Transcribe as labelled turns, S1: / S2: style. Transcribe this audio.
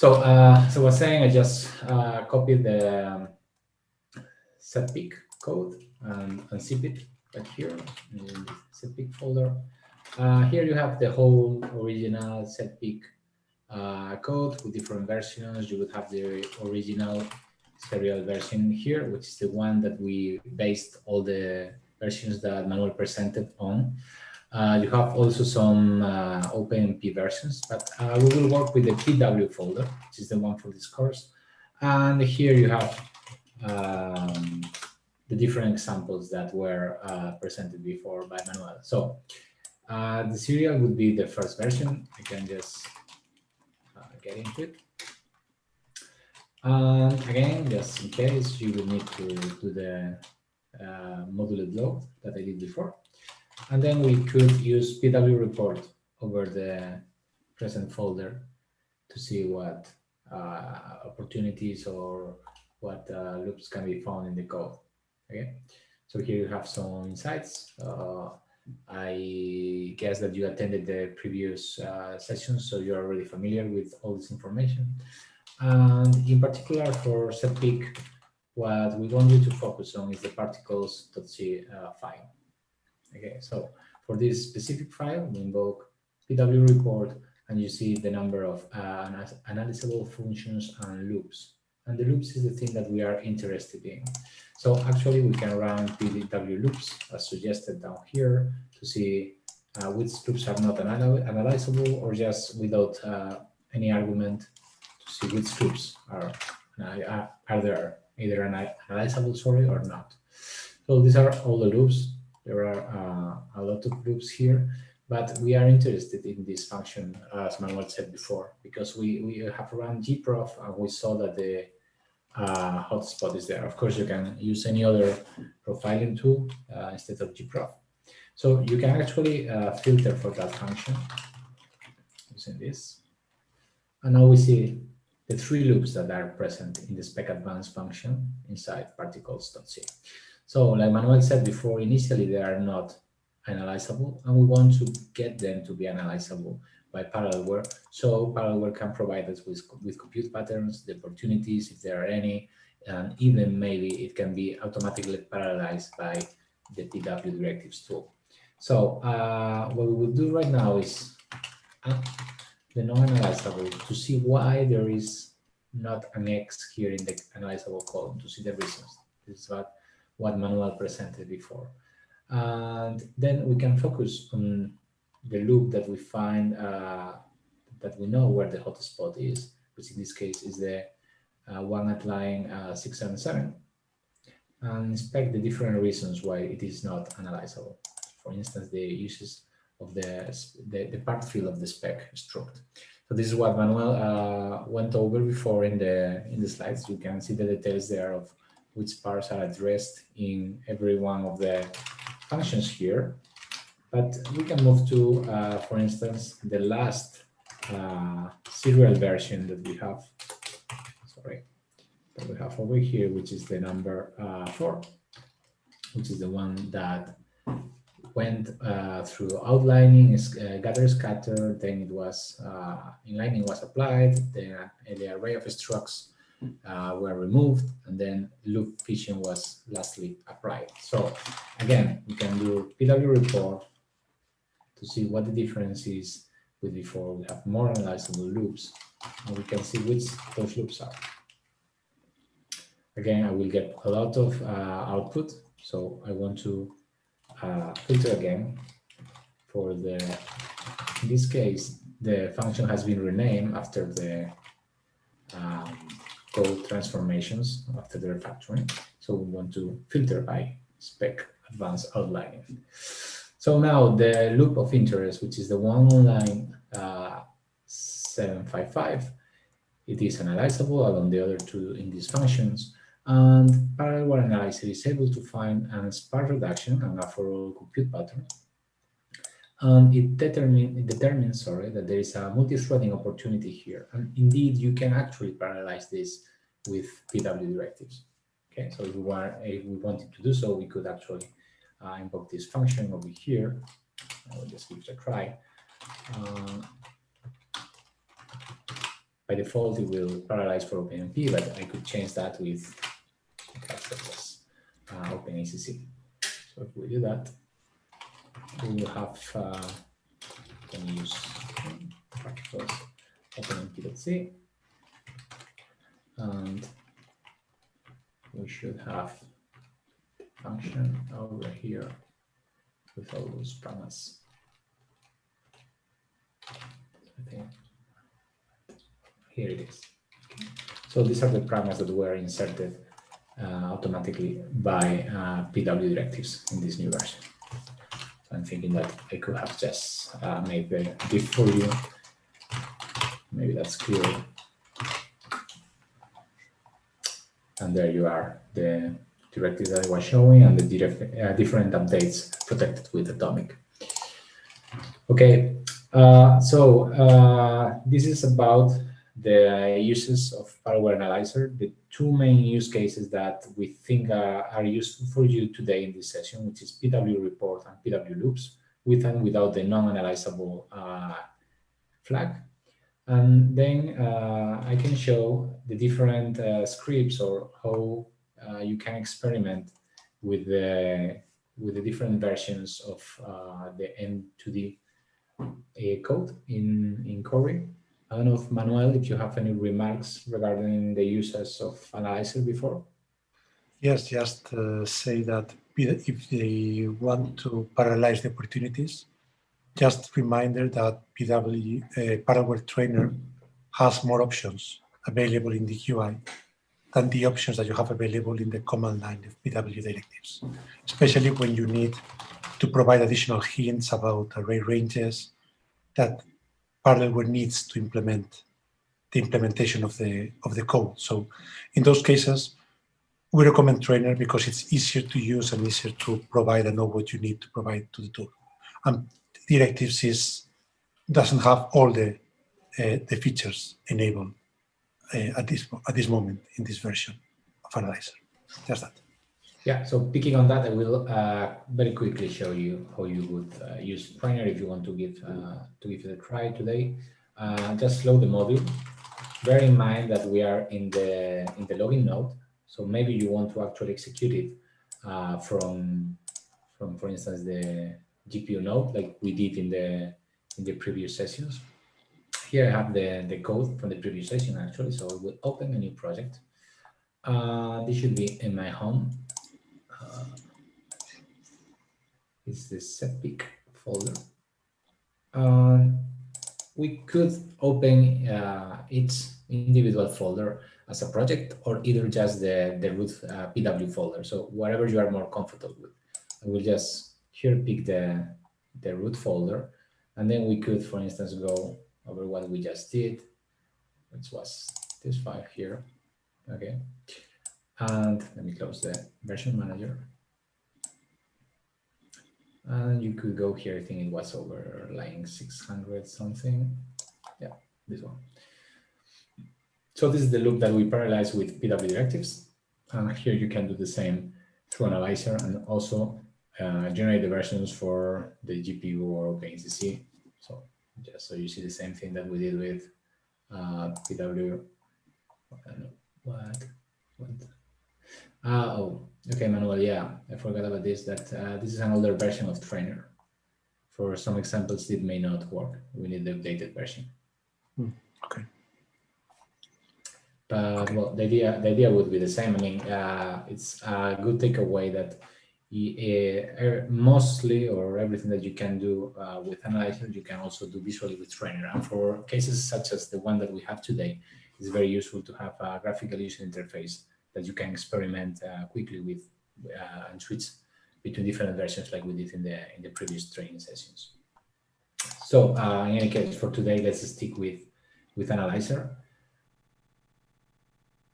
S1: So, uh, so I was saying I just uh, copied the um, setpick code and unzip it right here in the setpick folder. Uh, here you have the whole original setpick uh, code with different versions. You would have the original serial version here, which is the one that we based all the versions that Manuel presented on. Uh, you have also some uh, OpenMP versions, but uh, we will work with the PW folder, which is the one for this course. And here you have um, the different examples that were uh, presented before by Manuel. So uh, the serial would be the first version. I can just get into it. And again, just in case, you will need to do the uh, module load that I did before. And then we could use PW report over the present folder to see what uh, opportunities or what uh, loops can be found in the code. Okay, so here you have some insights. Uh, I guess that you attended the previous uh, sessions, so you're already familiar with all this information. And in particular for setpick, what we want you to focus on is the particles.c uh, file. Okay, so for this specific file, we invoke PW report and you see the number of uh, analyzable functions and loops. And the loops is the thing that we are interested in. So actually we can run PW loops as suggested down here to see uh, which loops are not analyzable or just without uh, any argument to see which loops are, uh, are there either analyzable sorry or not. So these are all the loops there are uh, a lot of groups here, but we are interested in this function, as Manuel said before, because we, we have run gprof and we saw that the uh, hotspot is there. Of course, you can use any other profiling tool uh, instead of gprof. So you can actually uh, filter for that function using this. And now we see the three loops that are present in the spec advanced function inside particles.c. So like Manuel said before, initially they are not analyzable and we want to get them to be analyzable by Parallelware. So Parallelware can provide us with, with compute patterns, the opportunities, if there are any, and even maybe it can be automatically parallelized by the PW directives tool. So uh, what we will do right now is uh, the non-analyzable to see why there is not an X here in the analyzable column, to see the reasons. This is what what Manuel presented before. And then we can focus on the loop that we find, uh, that we know where the hotspot is, which in this case is the uh, one at line uh, 677, and inspect the different reasons why it is not analyzable. For instance, the uses of the, the, the part field of the spec struct. So this is what Manuel uh, went over before in the in the slides. You can see the details there of which parts are addressed in every one of the functions here. But we can move to, uh, for instance, the last uh, serial version that we have, sorry, that we have over here, which is the number uh, four, which is the one that went uh, through outlining, uh, gather, scatter, then it was, uh, inlining was applied, then the array of structs uh, were removed, and then loop fission was lastly applied. So again, we can do PW report to see what the difference is with before. We have more analyzable loops, and we can see which those loops are. Again, I will get a lot of uh, output, so I want to uh, filter again for the, in this case, the function has been renamed after the code transformations after the refactoring. So we want to filter by spec advanced outlining. So now the loop of interest, which is the one on line uh, 755, it is analyzable along the other two in these functions. And Parallelware Analyzer is able to find an sparse reduction and a for all compute pattern. And it, determine, determines sorry, that there is a multi-threading opportunity here. And indeed, you can actually parallelize this with PW directives. Okay, so if we, if we wanted to do so, we could actually uh, invoke this function over here. I will just give it a try. Uh, by default, it will parallelize for OpenMP, but I could change that with uh, OpenACC. So if we do that, we will have uh, can use particles openmp.c and we should have function over here with all those promises. I think here it is. So these are the parameters that were inserted uh, automatically by uh, PW directives in this new version. So I'm thinking that I could have just uh, made the diff for you. Maybe that's clear. And there you are, the directives that I was showing and the uh, different updates protected with Atomic. Okay, uh, so uh, this is about the uses of Parallelware Analyzer, the two main use cases that we think are, are useful for you today in this session, which is PW report and PW loops, with and without the non-analyzable uh, flag. And then uh, I can show the different uh, scripts or how uh, you can experiment with the with the different versions of uh, the M2D code in in Cori I don't know if Manuel, if you have any remarks regarding the uses of Analyzer before.
S2: Yes, just uh, say that if they want to parallelize the opportunities, just reminder that PW uh, Parallelware Trainer has more options available in the UI than the options that you have available in the command line of PW directives, especially when you need to provide additional hints about array ranges that Parallelware needs to implement the implementation of the of the code. So in those cases, we recommend Trainer because it's easier to use and easier to provide and know what you need to provide to the tool. And directives is doesn't have all the uh, the features enabled uh, at this at this moment in this version of Analyzer. Just that.
S1: Yeah, so picking on that, I will uh, very quickly show you how you would uh, use Trainer if you want to give uh, to give it a try today. Uh, just load the module. Bear in mind that we are in the in the login node, so maybe you want to actually execute it uh, from from, for instance, the GPU node, like we did in the in the previous sessions. Here I have the the code from the previous session actually, so I will open a new project. Uh, this should be in my home uh, is the setpick folder. Um, we could open uh, each individual folder as a project or either just the, the root uh, PW folder. So whatever you are more comfortable with. I will just here pick the, the root folder and then we could, for instance, go over what we just did, which was this file here. Okay. And let me close the version manager. And you could go here, I think it was over line 600 something. Yeah, this one. So this is the loop that we parallelize with PW directives. And here you can do the same through Analyzer and also uh, generate the versions for the GPU or OpenACC. So just so you see the same thing that we did with uh, PW. What? What? Ah, oh, okay, Manuel, yeah, I forgot about this, that uh, this is an older version of Trainer. For some examples, it may not work. We need the updated version.
S2: Hmm, okay.
S1: But okay. well, the idea the idea would be the same. I mean, uh, it's a good takeaway that uh, mostly or everything that you can do uh, with Analyzer, you can also do visually with Trainer. And for cases such as the one that we have today, it's very useful to have a graphical user interface that you can experiment uh, quickly with uh, and switch between different versions like we did in the in the previous training sessions. So uh, in any case, for today, let's stick with with Analyzer.